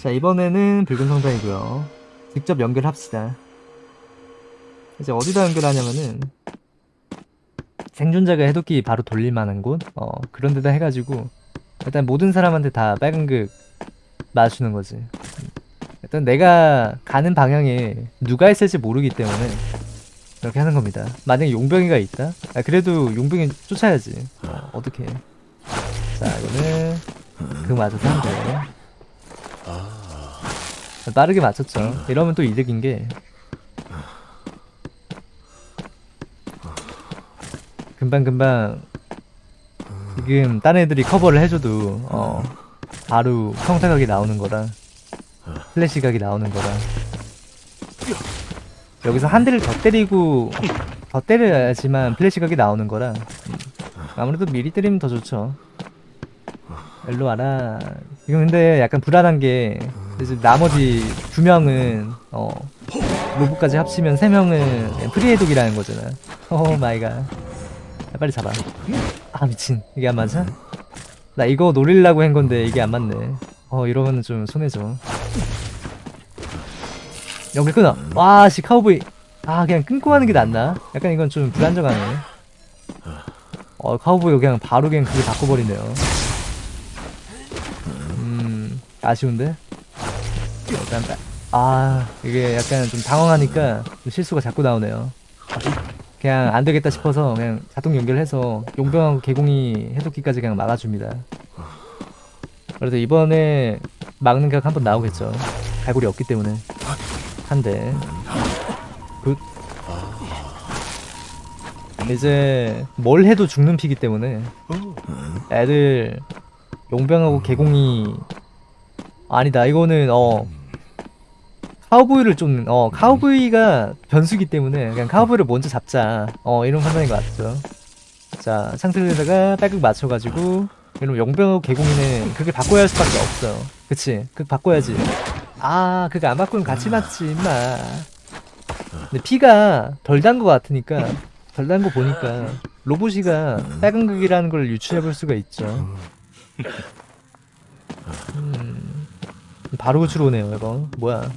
자 이번에는 붉은 성당이고요 직접 연결합시다 이제 어디다 연결하냐면은 생존자가 해독기 바로 돌릴만한 곳? 어 그런 데다 해가지고 일단 모든 사람한테 다 빨간 극 맞추는 거지 음. 일단 내가 가는 방향에 누가 있을지 모르기 때문에 이렇게 하는 겁니다 만약에 용병이가 있다? 아 그래도 용병이 쫓아야지 어, 어떻게 자 이거는 극 맞아서 하면 돼요 빠르게 맞췄죠. 이러면 또 이득인 게. 금방금방 지금 딴 애들이 커버를 해줘도 어 바로 평타각이 나오는 거라 플래시 각이 나오는 거라 여기서 한 대를 더 때리고 더 때려야지만 플래시 각이 나오는 거라 음. 아무래도 미리 때리면 더 좋죠 일로 와라 지금 근데 약간 불안한 게 이제 나머지 두 명은 어 로봇까지 합치면 세 명은 free해독이라는 거잖아. oh my god. 야, 빨리 잡아. 아 미친. 이게 안 맞아? 나 이거 노리려고 한 건데 이게 안 맞네. 어 이러면은 좀 손해죠. 연결 끊어. 와씨 카우보이. 아 그냥 끊고 하는 게 낫나? 약간 이건 좀 불안정하네. 어 카우보이 그냥 바로 그냥 그게 바꿔버리네요. 음 아쉬운데? 아 이게 약간 좀 당황하니까 좀 실수가 자꾸 나오네요. 그냥 안 되겠다 싶어서 그냥 자동 연결해서 용병하고 개공이 해독기까지 그냥 막아줍니다. 그래도 이번에 막는 각 한번 나오겠죠. 갈고리 없기 때문에. 한대. good. 이제 뭘 해도 죽는 피기 때문에 애들 용병하고 개공이 아니다. 이거는 어 카우보이를 좀 어 카우보이가 변수기 때문에 그냥 카우보이를 먼저 잡자. 어 이런 판단인 것 같죠. 자 상태에다가 빨극 맞춰가지고 이러면 용병하고 개공이는 그게 바꿔야 할 수밖에 없어요. 그치? 그 바꿔야지. 아 그거 안 바꾸면 같이 맞지 임마. 근데 피가 덜 단 것 같으니까 덜 단 거 보니까 로봇이가 빨간 극이라는 걸 유추해 볼 수가 있죠. 음, 바로 구치로 오네요 이거. 뭐야.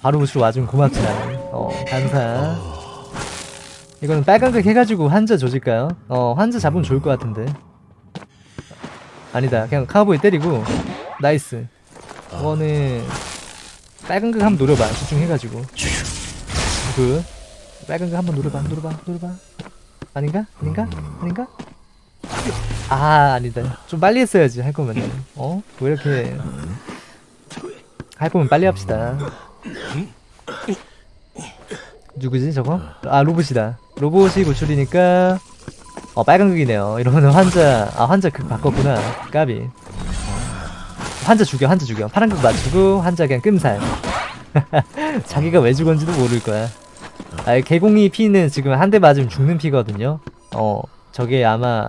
바로 구치로 와주면 고맙지 나는 어 감사. 이거는 빨간색 해가지고 환자 조질까요? 어 환자 잡으면 좋을 것 같은데. 아니다. 그냥 카우보이 때리고. nice. 이거는 빨간색 한번 노려봐. 집중해가지고. 그. 빨간색 한번 노려봐. 노려봐. 노려봐. 아닌가? 아닌가? 아닌가? 아 아니다. 좀 빨리 했어야지. 할 거면 어? 왜 이렇게 할 거면 빨리 합시다. 누구지 저거? 아 로봇이다. 로봇이 구출이니까 어 빨간극이네요. 이러면 환자 아 환자 극 바꿨구나. 까비. 환자 죽여 환자 죽여. 파란극 맞추고 환자 그냥 끔살. 자기가 왜 죽었는지도 모를 거야. 아 개공이 피는 지금 한 대 맞으면 죽는 피거든요. 어 저게 아마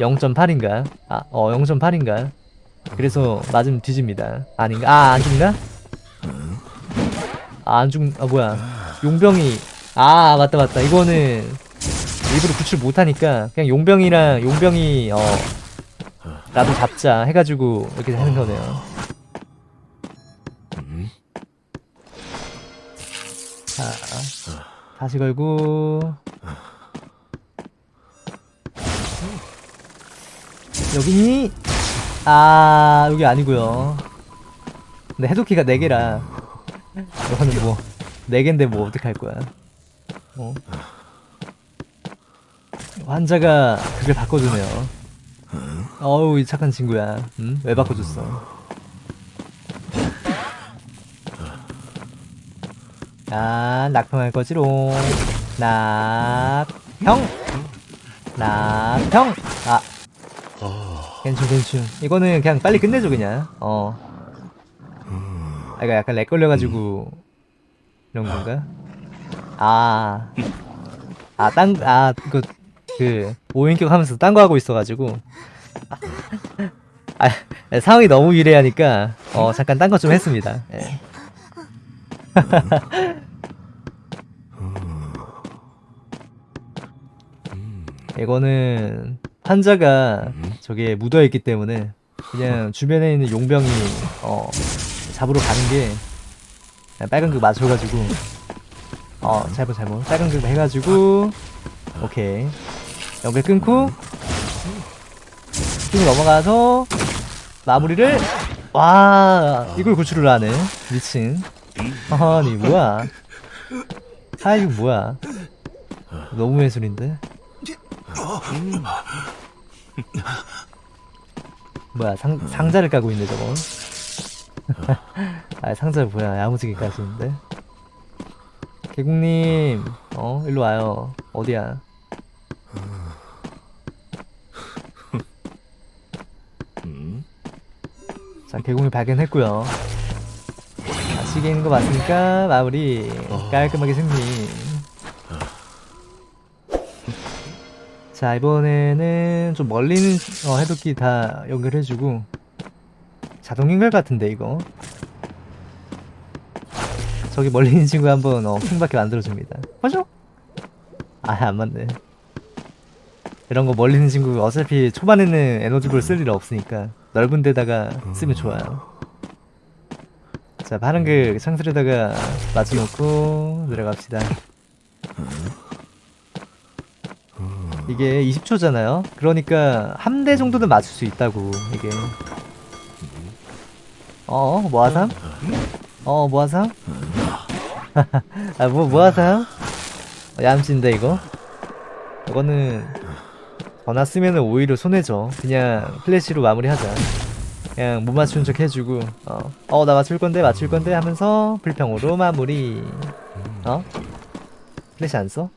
0.8인가? 아, 어, 0.8인가? 그래서 맞으면 뒤집니다. 아닌가? 아, 안 죽나? 아, 안 죽, 아, 뭐야. 용병이, 아, 맞다, 맞다. 이거는 일부러 구출 못하니까 그냥 용병이랑 용병이, 어, 나도 잡자 해가지고 이렇게 하는 거네요. 자, 다시 걸고, 여기니? 아 여기 아니고요. 근데 해독키가 4개라. 이거는 뭐 4개인데 뭐 어떡할 거야. 어? 환자가 그걸 바꿔주네요. 어우 이 착한 친구야. 응? 왜 바꿔줬어? 아 낙평할 거지롱. 낙평. 낙평. 아 괜찮 괜찮 이거는 그냥 빨리 끝내줘 그냥 어 아, 이거 약간 렉 걸려가지고 이런 건가? 아, 아, 딴, 아, 그, 그, 오인격 하면서 딴 거 하고 있어가지고. 아, 아, 상황이 너무 유리하니까, 어, 잠깐 딴 거 좀 했습니다. 예. 이거는 환자가 저기에 묻어있기 때문에 그냥 주변에 있는 용병이 어 잡으러 가는 게 빨간 극 맞춰가지고 어 잘못 잘못. 빨간 극 해가지고 오케이. 연결 끊고 쭉 넘어가서 마무리를 와 이걸 구출을 하네. 미친. 아니 뭐야? 아 이거 뭐야? 너무 예술인데 뭐야 상, 상자를 까고 있네 저거. 아 상자 뭐야 야무지게 까시는데? 개국님 어 일로 와요. 어디야? 자 개공이 발견했고요. 자, 시계 있는 거 맞으니까? 마무리. 깔끔하게 승리 자 이번에는 좀 멀리 있는 어, 해독기 다 연결해주고. 자동 연결 같은데 이거. 저기 멀리 있는 친구 한번 어, 킹받게 만들어줍니다. 맞죠? 아안 맞네. 이런 거 멀리 있는 친구 어차피 초반에는 에너지볼 쓸 일 없으니까 넓은 데다가 쓰면 좋아요. 자 파란 그 창틀에다가 맞춰놓고 들어갑시다 이게 20초잖아요 그러니까 한 대 정도는 맞출 수 있다고 이게 어? 뭐하삼? 어 뭐하삼? 아뭐 뭐하삼? 어, 얌친데 이거? 이거는 전화 쓰면은 오히려 손해죠 그냥 플래시로 마무리하자 그냥 못 맞춘 척 해주고 어 어 나 맞출 건데 맞출 건데 하면서 플평으로 마무리 어? 플래시 안 써?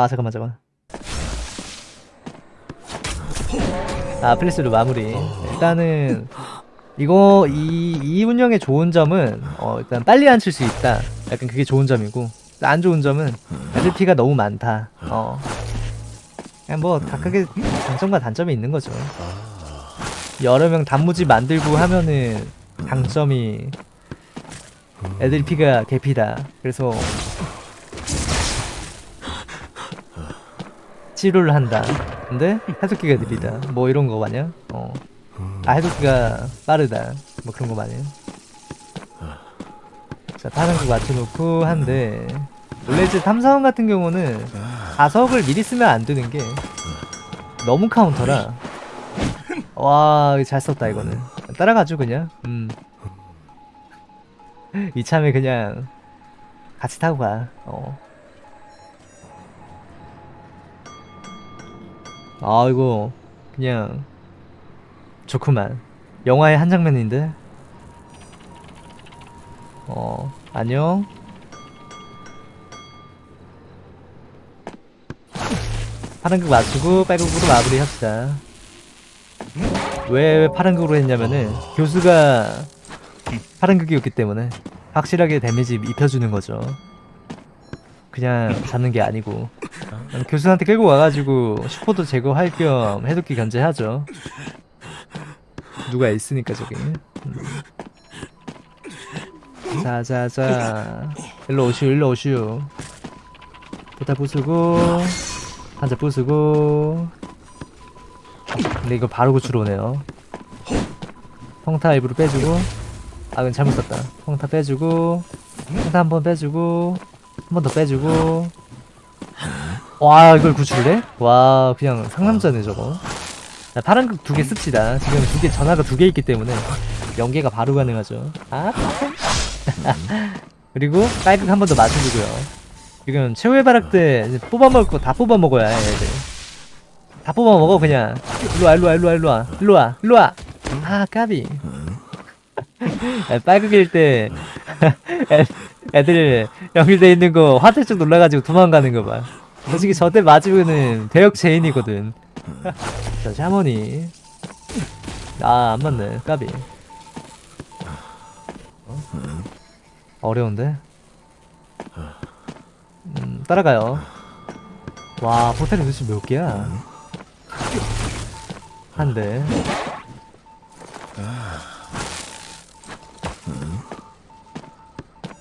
아 잠깐만 잠깐만. 아 플래시로 마무리. 일단은 이거 이, 이 운영의 좋은 점은 어 일단 빨리 앉힐 수 있다. 약간 그게 좋은 점이고 안 좋은 점은 SP가 너무 많다. 어. 그냥 뭐 각각의 장점과 단점이 있는 거죠. 여러 명 단무지 만들고 하면은 장점이 애들 피가 개피다. 그래서 치료를 한다. 근데 해독기가 느리다. 뭐 이런 거 마냥? 어. 아 해독기가 빠르다. 뭐 그런 거 마냥? 자 파란 거 맞춰놓고 한데. 원래 이제 탐사원 같은 경우는 자석을 미리 쓰면 안 되는 게 너무 카운터라. 와 잘 썼다 이거는. 따라가죠 그냥. 음. 이참에 그냥 같이 타고 가. 어. 아 이거 그냥 좋구만. 영화의 한 장면인데? 어 안녕. 파란극 맞추고 빨극으로 마무리 합시다. 왜, 왜 파란극으로 했냐면은 교수가 파란극이었기 때문에 확실하게 데미지 입혀주는 거죠 그냥 잡는 게 아니고. 교수한테 끌고 와가지고 슈퍼도 제거할 겸 해독기 견제하죠. 누가 있으니까 저기. 음. 자자자. 일로 오슈 일로 오슈. 포탈 부수고 한자 부수고. 근데 이거 바로 구출 오네요. 평타 일부러 빼주고. 아 이건 잘못 썼다. 평타 빼주고. 평타 한 번 빼주고 한 번 더 빼주고. 와 이걸 구출해? 와 그냥 상남자네 저거. 자, 파란 극두개 씁시다. 지금 두 개 전화가 두 개 있기 때문에 연계가 바로 가능하죠. 아? 그리고 빨극 한 번 더 맞춰주고요. 지금 최후의 바락 때 뽑아먹을 거 다 뽑아먹어야 해 애들. 다 뽑아먹어 그냥. 일로와 일로와 일로와 일로와. 일로와 일로와. 아 까비. 야, 빨극일 때 애- 애들 연결돼 있는 거 화살짝 놀라가지고 도망가는 거 봐. 솔직히 저때 맞으면은 대역 체인이거든. 자 샤머니. 아 안 맞네. 까비. 어? 어려운데? 음 따라가요. 와 포탈이 도대체 몇 개야? 한 대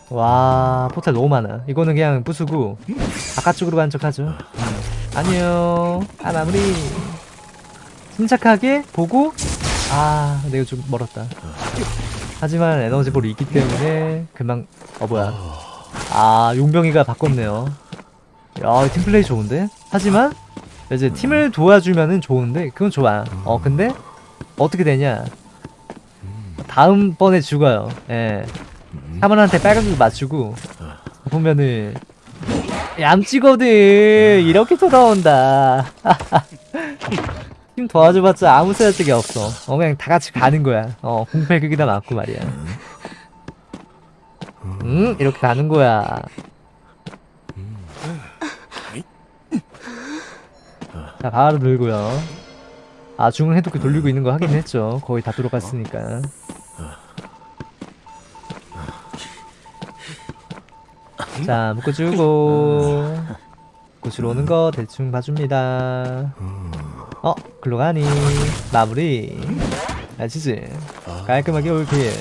와 포탈 너무 많아. 이거는 그냥 부수고 바깥쪽으로 가는 척하죠. 음. 안녕. 아 마무리. 침착하게 보고 아 내가 좀 멀었다. 하지만 에너지볼이 있기 때문에 금방 어 뭐야. 아 용병이가 바꿨네요. 야 팀플레이 좋은데? 하지만 이제 팀을 도와주면은 좋은데 그건 좋아. 어 근데 어떻게 되냐? 다음번에 죽어요. 예 사문한테 빨간불 맞추고 보면은 얌찌거든 이렇게 돌아온다. 팀 도와줘봤자 아무 쓸데기 없어. 어 그냥 다 같이 가는 거야. 어 공패 극이다 맞고 말이야. 응 이렇게 가는 거야. 자 바로 들고요. 아 중앙 해독기 돌리고 있는 거 확인했죠. 거의 다 들어갔으니까 자 묶어주고. 구슬 오는 거 대충 봐줍니다. 어 글로 가니. 마무리. 아시지. 깔끔하게 올킬